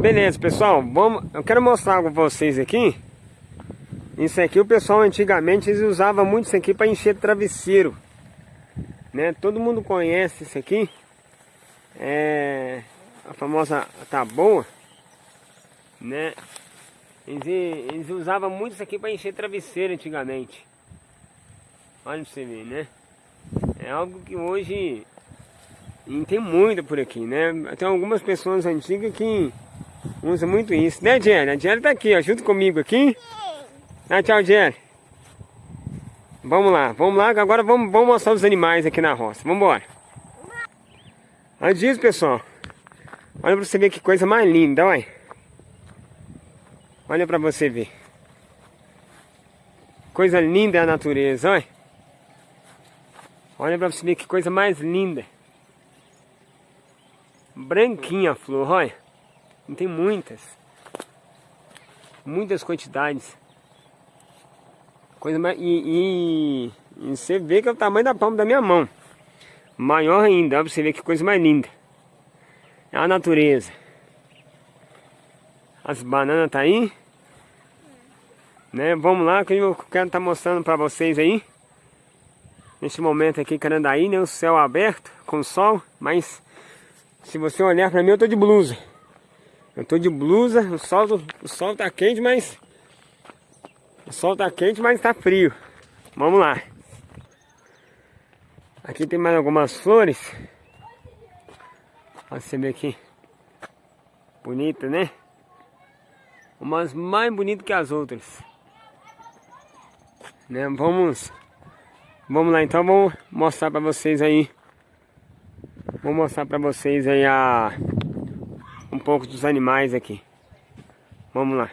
Beleza, pessoal, vamos, eu quero mostrar com vocês aqui. Isso aqui o pessoal antigamente eles usavam muito isso aqui para encher travesseiro. Né? Todo mundo conhece isso aqui. É a famosa taboa, né? Eles, eles usavam muito isso aqui para encher travesseiro antigamente. Olha pra você ver, né? É algo que hoje tem muito por aqui, né? Tem algumas pessoas antigas que usam muito isso, né, Jenny? A Jenny tá aqui, ó, junto comigo aqui. Ah, tchau, Jenny. Vamos lá, vamos lá, agora vamos, vamos mostrar os animais aqui na roça. Vamos embora. Antes disso, pessoal, olha pra você ver que coisa mais linda, olha. Olha pra você ver. Coisa linda é a natureza, olha. Olha pra você ver que coisa mais linda. Branquinha a flor, olha. Tem muitas. Muitas quantidades. Coisa mais... E, e, e, você vê que é o tamanho da palma da minha mão. Maior ainda, olha pra você ver que coisa mais linda. É a natureza. As bananas tá aí. Né? Vamos lá que eu quero estar tá mostrando para vocês aí. Neste momento aqui, Carandaí, né? O céu aberto, com sol, mas se você olhar para mim, eu tô de blusa. Eu tô de blusa, o sol, o sol tá quente, mas... O sol tá quente, mas tá frio. Vamos lá. Aqui tem mais algumas flores. Olha você ver aqui. Bonita, né? Umas mais bonitas que as outras. Né? Vamos Vamos lá então, vamos mostrar para vocês aí. Vou mostrar para vocês aí a um pouco dos animais aqui. Vamos lá.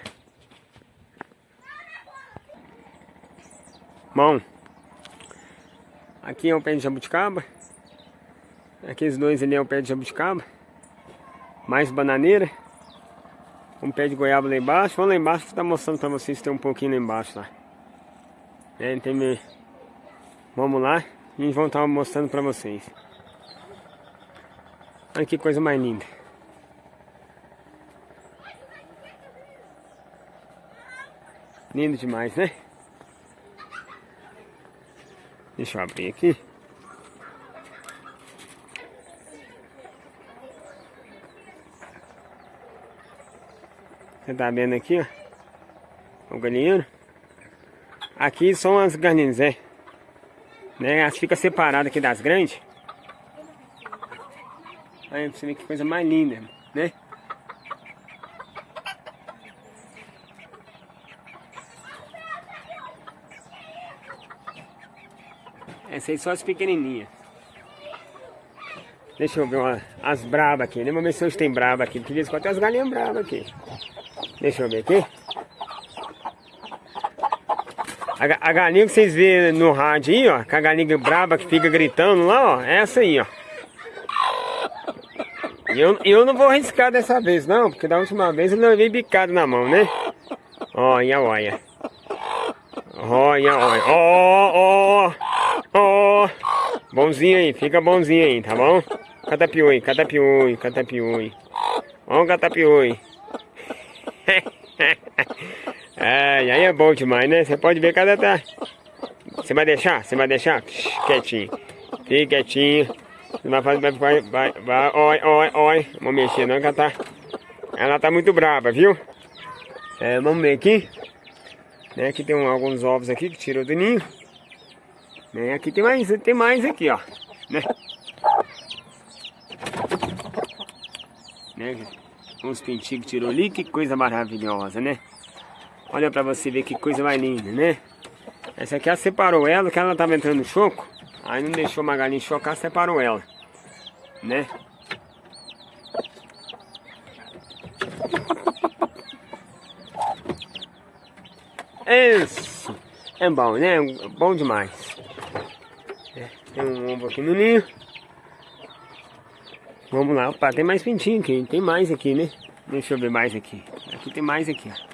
Bom, aqui é o pé de jabuticaba. Aqueles dois ali é o pé de jabuticaba. Mais bananeira. Um pé de goiaba lá embaixo. Vamos lá embaixo, tá mostrando para vocês tem um pouquinho lá embaixo lá. É, tem meio Vamos lá e vamos estar mostrando para vocês. Olha que coisa mais linda. Lindo demais, né? Deixa eu abrir aqui. Você tá vendo aqui, ó. O galinheiro. Aqui são as garnizés. Né? Elas ficam separadas aqui das grandes. Aí você vê que coisa mais linda, né? Essas aí são as pequenininhas. Deixa eu ver uma, as brabas aqui, né? Vamos ver se hoje tem braba aqui. Porque de vez em as galinhas bravas aqui. Deixa eu ver aqui. A, a, galinha que vocês vêem no rádio aí, ó, com a galinha braba que fica gritando lá, ó, é essa aí, ó. E eu, eu não vou arriscar dessa vez, não, porque da última vez eu levei bicado na mão, né? Olha, olha. Olha, olha. Ó, ó, ó. Bonzinho aí, fica bonzinho aí, tá bom? Catapioi, catapioi, catapioi. Ó, catapioi. É, aí é bom demais, né? Você pode ver cada tá. Você vai deixar? Você vai deixar? Quietinho. Fique quietinho. Você vai fazer. Vai, vai, vai. Oi, oi, oi. Vamos mexer não, que ela tá. Ela tá muito brava, viu? É, vamos ver aqui. Né, aqui tem um, alguns ovos aqui que tirou do ninho. Né, aqui tem mais, tem mais aqui, ó. Né? né? Uns pintinhos que tirou ali, que coisa maravilhosa, né? Olha pra você ver que coisa mais linda, né? Essa aqui ela separou ela, que ela tava entrando no choco. Aí não deixou uma galinha chocar, separou ela. Né? Isso! É bom, né? Bom demais. Tem um ovo aqui no ninho. Vamos lá, opa, tem mais pintinho aqui, tem mais aqui, né? Deixa eu ver mais aqui. Aqui tem mais aqui, ó.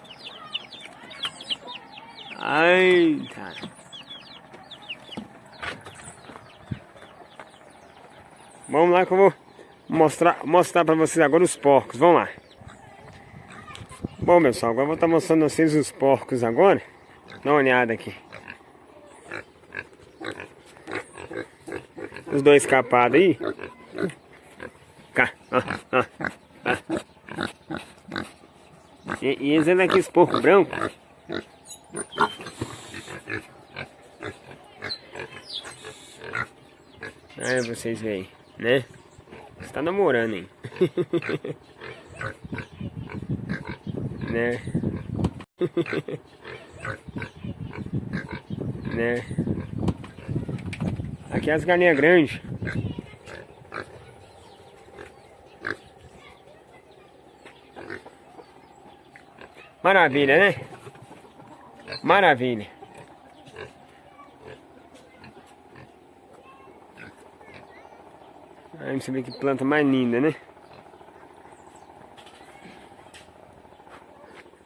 Ai, cara. Vamos lá que eu vou mostrar, mostrar pra vocês agora os porcos. Vamos lá. Bom, pessoal, agora eu vou estar mostrando a vocês os porcos agora. Dá uma olhada aqui. Os dois capados aí. Cá, ó, ó. E, e eles andam aqui, esse porco branco. Aí vocês veem, né? Você tá namorando, hein? né? né? Aqui é as galinhas grandes. Maravilha, né? Maravilha. Aí você vê que planta mais linda, né?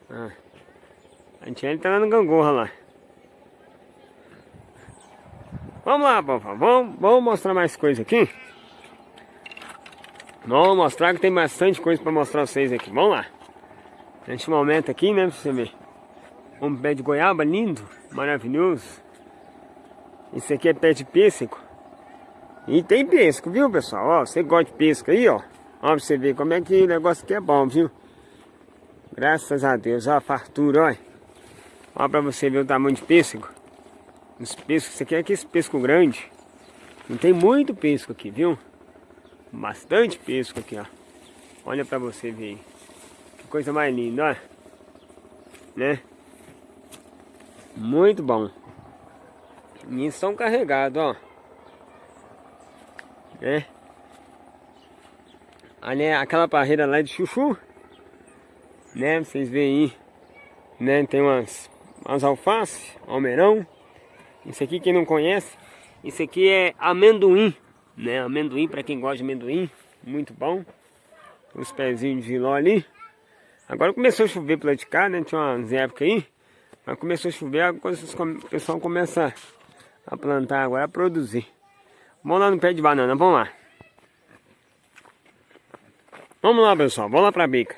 Ah. A gente tá lá no gangorra lá. Vamos lá. Vamos, vamos mostrar mais coisa aqui. Vamos mostrar que tem bastante coisa para mostrar vocês aqui. Vamos lá. Neste momento aqui, né, pra você ver. Um pé de goiaba lindo, maravilhoso. Esse aqui é pé de pêssego. E tem pêssego, viu, pessoal? Ó, você gosta de pêssego aí, ó. Ó, pra você ver como é que o negócio aqui é bom, viu? Graças a Deus, ó, a fartura, ó. Ó pra você ver o tamanho de pêssego. Os pescos, aqui é aquele pesco grande. Não tem muito pesco aqui, viu? Bastante pesco aqui, ó. Olha pra você ver Que coisa mais linda, ó. Né? Muito bom. E estão carregados, ó. Né? Ali é aquela parreira lá de chuchu. Né? Vocês veem aí. Né? Tem umas, umas alfaces, almeirão. Isso aqui, quem não conhece, isso aqui é amendoim, né? Amendoim, para quem gosta de amendoim, muito bom. Os pezinhos de giló ali. Agora começou a chover para de cá, né? Tinha umas épocas aí. Mas começou a chover, o pessoal começa a plantar agora, a produzir. Vamos lá no pé de banana, vamos lá. Vamos lá, pessoal, vamos lá para a bica.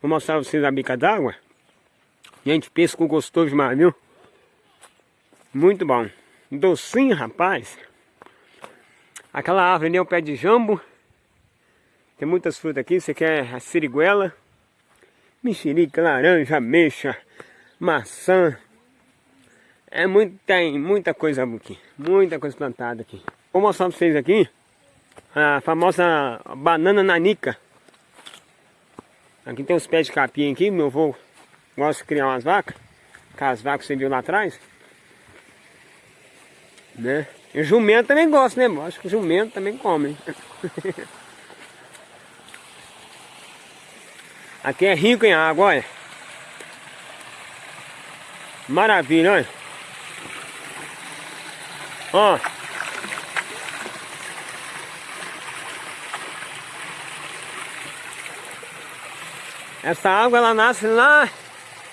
Vou mostrar vocês a bica d'água. Gente, pesco gostoso demais, viu? Muito bom. Docinho, rapaz. Aquela árvore ali é o pé de jambo. Tem muitas frutas aqui. Você quer a siriguela, mexerica, laranja, ameixa, maçã. É muito, tem muita coisa aqui. Muita coisa plantada aqui. Vou mostrar pra vocês aqui a famosa banana nanica. Aqui tem os pés de capim aqui. Meu avô gosta de criar umas vacas. Aquelas vacas que você viu lá atrás né? E jumento também gosta, né? Acho que jumento também come. Aqui é rico em água, olha. Maravilha, olha. Ó. Essa água ela nasce lá,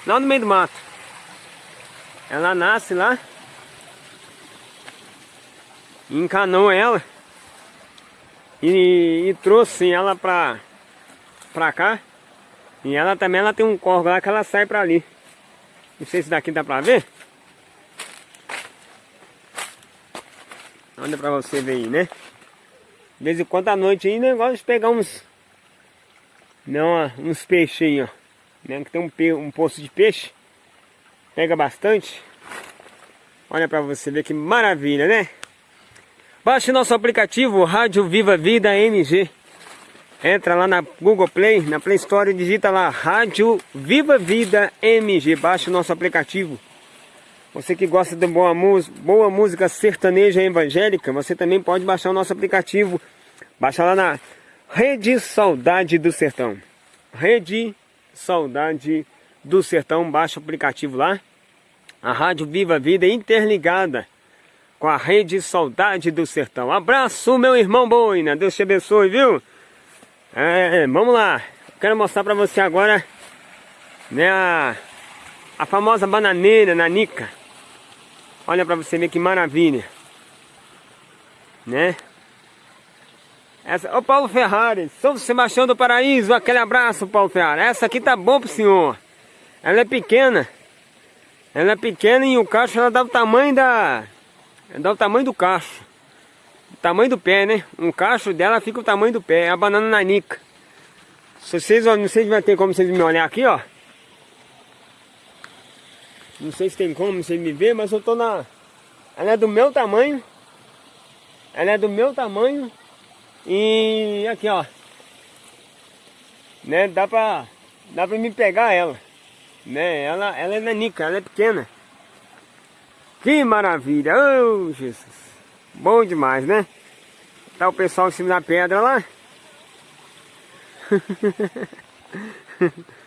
lá no meio do mato. Ela nasce lá encanou ela e, e trouxe ela pra, pra cá. E ela também ela tem um corvo lá que ela sai pra ali. Não sei se daqui dá pra ver. Olha pra você ver aí, né? De vez em quando à noite aí, negócio né, de pegar uns... Não, uns peixes aí, ó. Né? Que tem um, um poço de peixe. Pega bastante. Olha pra você ver que maravilha, né? Baixe nosso aplicativo Rádio Viva Vida MG. Entra lá na Google Play, na Play Store, digita lá Rádio Viva Vida MG. Baixe nosso aplicativo. Você que gosta de boa, boa música sertaneja evangélica, você também pode baixar o nosso aplicativo. Baixa lá na Rede Saudade do Sertão. Rede Saudade do Sertão. Baixa o aplicativo lá. A Rádio Viva Vida interligada com a rede Saudade do Sertão. Abraço, meu irmão Boina. Deus te abençoe, viu? É, vamos lá. Quero mostrar pra você agora né, a, a famosa bananeira nanica. Olha pra você ver que maravilha. Né? Essa, ô Paulo Ferrari, São Sebastião do Paraíso, aquele abraço Paulo Ferrari. Essa aqui tá bom pro senhor. Ela é pequena. Ela é pequena e o cacho ela dá o tamanho da... Dá o tamanho do cacho. O tamanho do pé, né? Um cacho dela fica o tamanho do pé. É a banana nanica. Se vocês, não sei se vai ter como vocês me olhar aqui, ó. Não sei se tem como vocês me ver, mas eu tô na... Ela é do meu tamanho. Ela é do meu tamanho. E aqui, ó. Né, dá pra... Dá pra me pegar ela. Né, ela, ela é nanica, ela é pequena. Que maravilha! Oh, Jesus! Bom demais, né? Tá o pessoal em cima da pedra lá.